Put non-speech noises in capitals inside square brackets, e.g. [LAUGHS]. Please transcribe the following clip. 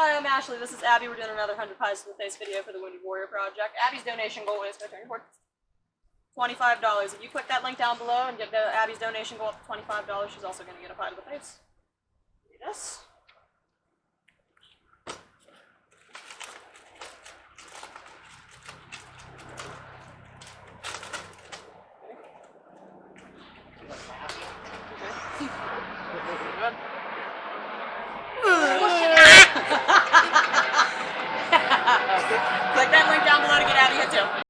Hi, I'm Ashley. This is Abby. We're doing another 100 Pies to the Face video for the Wounded Warrior Project. Abby's donation goal is, go turn your $25. If you click that link down below and get Abby's donation goal up to $25, she's also going to get a pie to the face. Yes. [LAUGHS] Click that link down below to get out of here too.